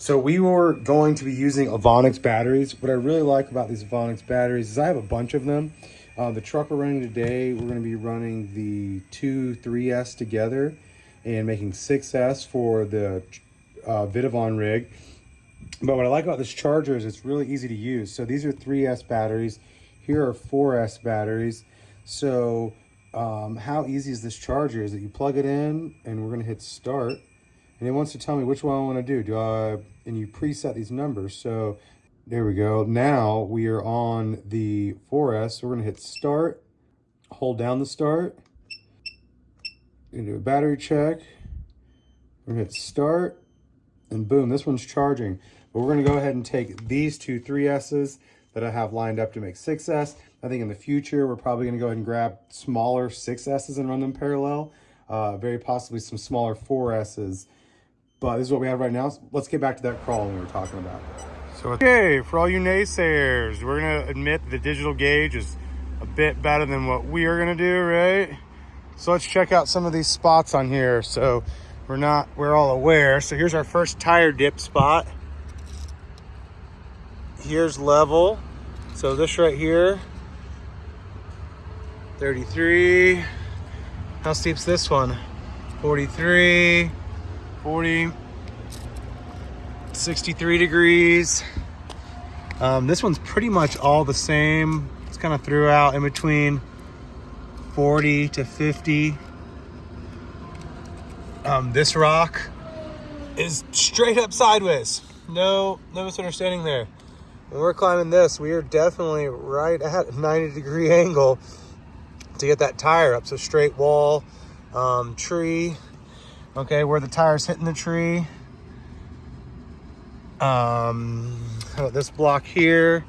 So we were going to be using Avonix batteries. What I really like about these Avonix batteries is I have a bunch of them. Uh, the truck we're running today, we're going to be running the two 3S together and making 6S for the uh, Vitavon rig. But what I like about this charger is it's really easy to use. So these are 3S batteries. Here are 4S batteries. So um, how easy is this charger is that you plug it in and we're going to hit start. And it wants to tell me which one I want to do. Do I, and you preset these numbers. So there we go. Now we are on the 4S. So we're going to hit start, hold down the start, and do a battery check. We're going to hit start, and boom, this one's charging. But we're going to go ahead and take these two 3S's that I have lined up to make 6S. I think in the future, we're probably going to go ahead and grab smaller 6S's and run them parallel. Uh, very possibly some smaller 4S's. But this is what we have right now. Let's get back to that crawling we were talking about. So, okay, for all you naysayers, we're to admit the digital gauge is a bit better than what we are to do, right? So let's check out some of these spots on here. So we're not, we're all aware. So here's our first tire dip spot. Here's level. So this right here, 33. How steep's this one? 43, 40, 63 degrees. Um, this one's pretty much all the same. It's kind of throughout in between 40 to 50. Um, this rock is straight up sideways. No, no misunderstanding there. When we're climbing this, we are definitely right at a 90 degree angle to get that tire up. So straight wall, um, tree, okay, where the tire's hitting the tree. Um, this block here?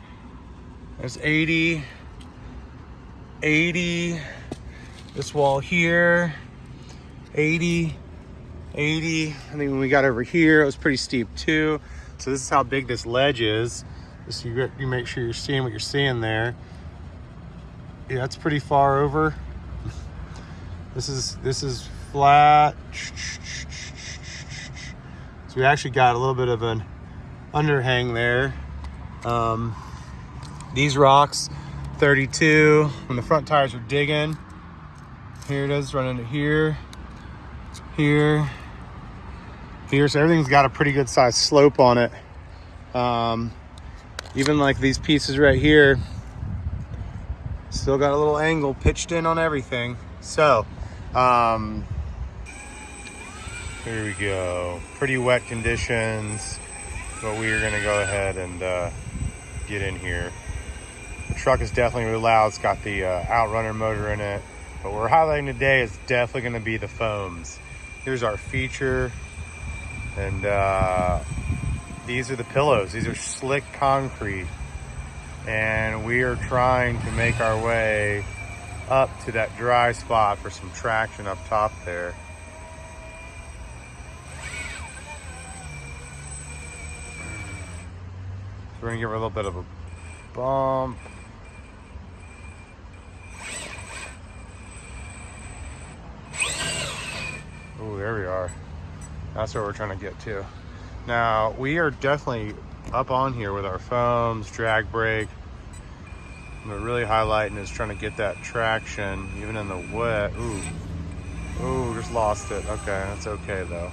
There's 80, 80, this wall here, 80, 80. I think when we got over here, it was pretty steep too. So this is how big this ledge is. Just you, you make sure you're seeing what you're seeing there yeah, that's pretty far over. This is this is flat. So we actually got a little bit of an underhang there. Um, these rocks, 32. When the front tires are digging, here it is, running to here, here, here. So everything's got a pretty good size slope on it. Um, even like these pieces right here, Still got a little angle pitched in on everything. So, um, here we go. Pretty wet conditions, but we are gonna go ahead and uh, get in here. The truck is definitely really loud. It's got the uh, Outrunner motor in it. But we're highlighting today is definitely gonna be the foams. Here's our feature. And uh, these are the pillows. These are slick concrete and we are trying to make our way up to that dry spot for some traction up top there. We're gonna give her a little bit of a bump. Oh, there we are. That's what we're trying to get to. Now, we are definitely up on here with our foams, drag brake. We're really highlighting is trying to get that traction, even in the wet. Ooh, ooh, just lost it. Okay, that's okay though.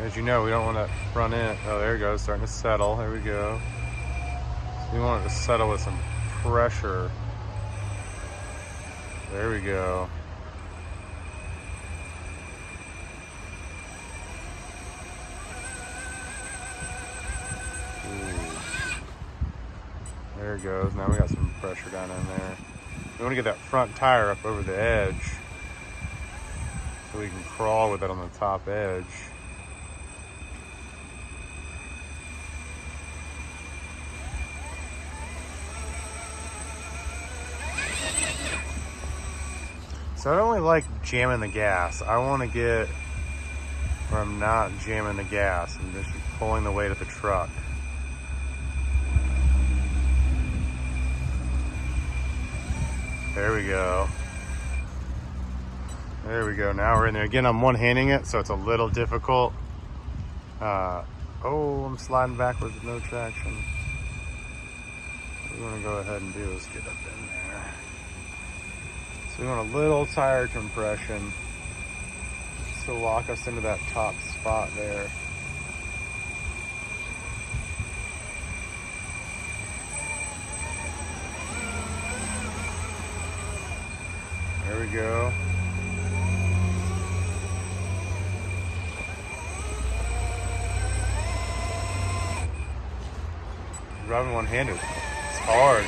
As you know, we don't want to run in. Oh, there it goes, starting to settle. There we go. So we want it to settle with some pressure. There we go. Ooh. There it goes. Now we got some pressure down in there. We want to get that front tire up over the edge so we can crawl with it on the top edge. So I don't really like jamming the gas. I want to get where I'm not jamming the gas and just pulling the weight of the truck. There we go. There we go. Now we're in there. Again, I'm one-handing it, so it's a little difficult. Uh, oh, I'm sliding backwards with no traction. What we want to go ahead and do is get up in there. We want a little tire compression to lock us into that top spot there. There we go. Driving one-handed. It's hard.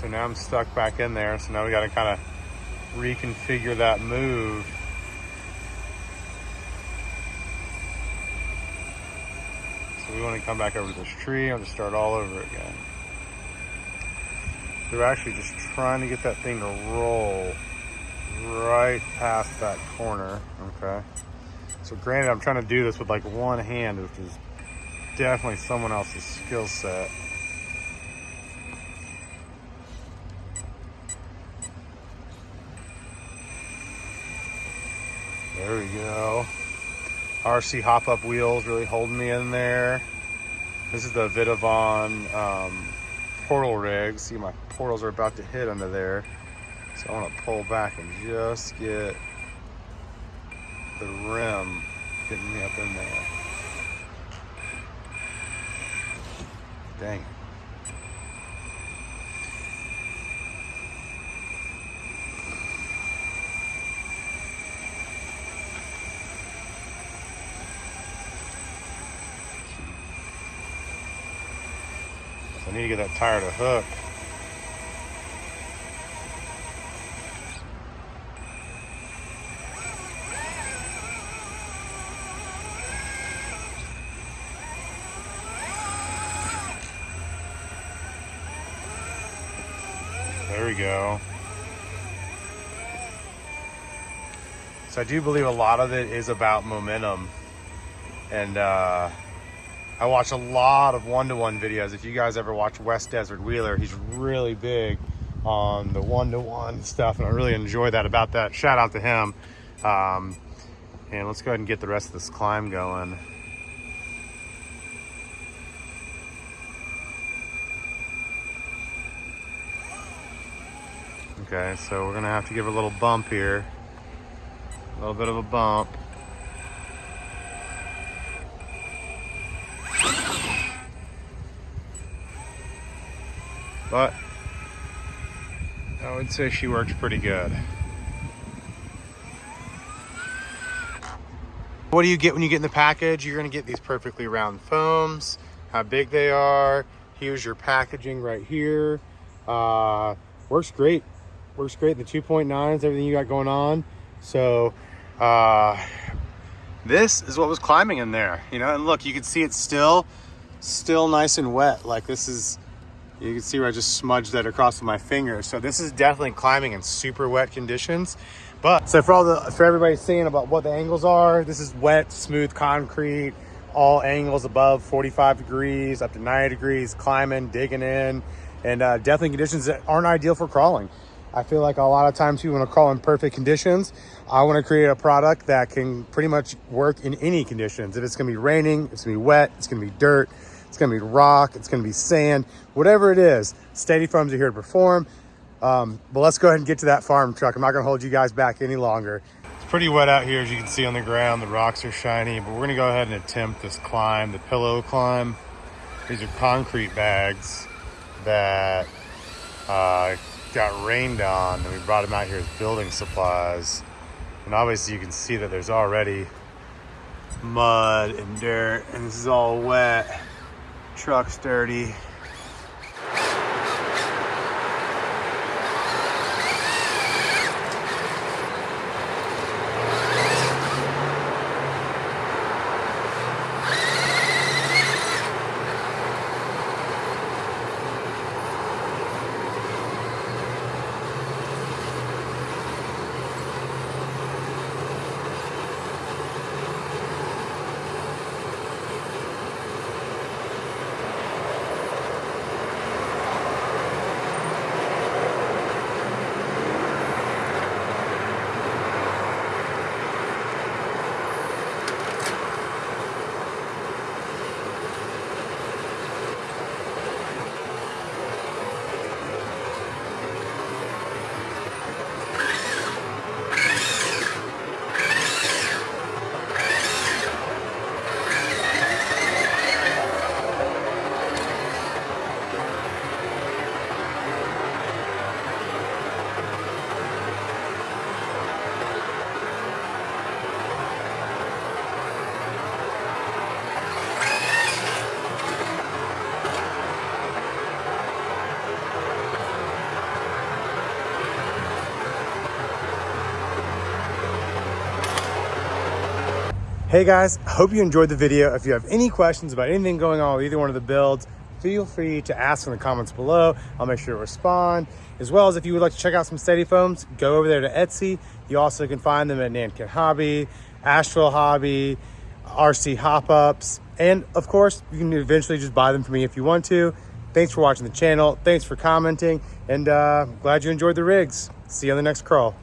So now I'm stuck back in there. So now we got to kind of reconfigure that move. So we want to come back over to this tree and just start all over again. They're actually just trying to get that thing to roll right past that corner, okay? So granted, I'm trying to do this with like one hand, which is definitely someone else's skill set. There we go. RC hop-up wheels really holding me in there. This is the Vitavon um, portal rig. See my portals are about to hit under there. So I want to pull back and just get the rim getting me up in there. Dang. I need to get that tire to hook. There we go. So I do believe a lot of it is about momentum. And uh, I watch a lot of one-to-one videos. If you guys ever watch West Desert Wheeler, he's really big on the one-to-one stuff. And I really enjoy that about that. Shout out to him. Um, and let's go ahead and get the rest of this climb going. Okay, so we're gonna have to give a little bump here. A little bit of a bump. But I would say she works pretty good. What do you get when you get in the package? You're gonna get these perfectly round foams, how big they are. Here's your packaging right here. Uh, works great works great. The 2.9s, everything you got going on. So uh, this is what was climbing in there, you know, and look, you can see it's still, still nice and wet. Like this is, you can see where I just smudged that across with my finger. So this is definitely climbing in super wet conditions. But so for all the, for everybody saying about what the angles are, this is wet, smooth concrete, all angles above 45 degrees, up to 90 degrees, climbing, digging in, and uh, definitely conditions that aren't ideal for crawling. I feel like a lot of times people want to crawl in perfect conditions. I want to create a product that can pretty much work in any conditions. If it's going to be raining, it's going to be wet, it's going to be dirt, it's going to be rock, it's going to be sand, whatever it is, Steady Foams are here to perform. Um, but let's go ahead and get to that farm truck. I'm not going to hold you guys back any longer. It's pretty wet out here, as you can see on the ground. The rocks are shiny, but we're going to go ahead and attempt this climb, the pillow climb. These are concrete bags that uh, got rained on and we brought them out here as building supplies. And obviously you can see that there's already mud and dirt and this is all wet. Truck's dirty. Hey guys, hope you enjoyed the video. If you have any questions about anything going on with either one of the builds, feel free to ask in the comments below. I'll make sure to respond. As well as if you would like to check out some steady foams, go over there to Etsy. You also can find them at Nankin Hobby, Asheville Hobby, RC Hop-Ups, and of course, you can eventually just buy them from me if you want to. Thanks for watching the channel. Thanks for commenting, and uh, glad you enjoyed the rigs. See you on the next crawl.